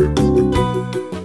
えっ?